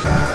fast.